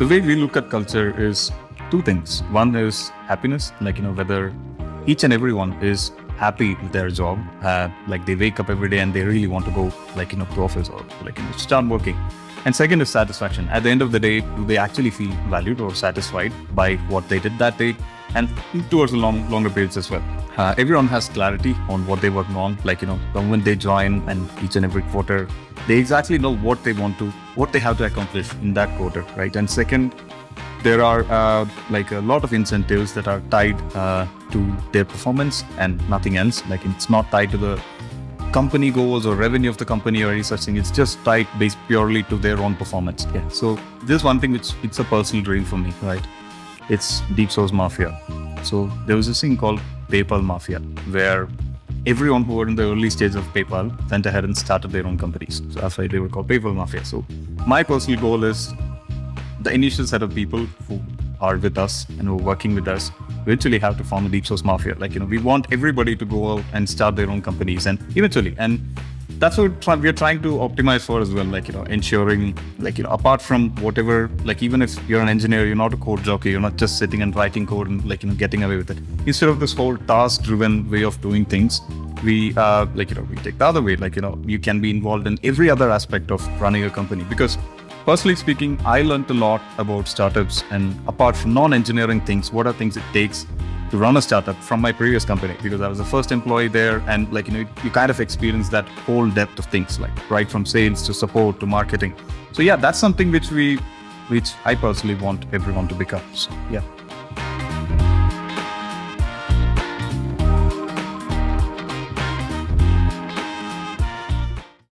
the way we look at culture is two things. One is happiness, like, you know, whether each and everyone is happy with their job, uh, like they wake up every day and they really want to go, like, you know, to office or like, you know, start working. And second is satisfaction. At the end of the day, do they actually feel valued or satisfied by what they did that day? And towards the long, longer periods as well. Uh, everyone has clarity on what they're working on. Like, you know, moment they join and each and every quarter, they exactly know what they want to, what they have to accomplish in that quarter, right? And second, there are uh, like a lot of incentives that are tied uh, to their performance and nothing else. Like it's not tied to the company goals or revenue of the company or any such thing. It's just tied based purely to their own performance. Yeah. So this is one thing which it's a personal dream for me, right? It's Deep Source Mafia. So there was this thing called PayPal Mafia, where everyone who were in the early stage of PayPal went ahead and started their own companies. So that's why they were called PayPal Mafia. So my personal goal is the initial set of people who are with us and who are working with us eventually have to form a deep source mafia. Like, you know, we want everybody to go out and start their own companies and eventually, and that's what we're trying to optimize for as well. Like, you know, ensuring, like, you know, apart from whatever, like, even if you're an engineer, you're not a code jockey, you're not just sitting and writing code and, like, you know, getting away with it. Instead of this whole task driven way of doing things, we, uh, like, you know, we take the other way. Like, you know, you can be involved in every other aspect of running a company because Personally speaking, I learned a lot about startups and apart from non-engineering things, what are things it takes to run a startup from my previous company because I was the first employee there and like, you know, you kind of experience that whole depth of things like right from sales to support to marketing. So yeah, that's something which we, which I personally want everyone to become. So yeah.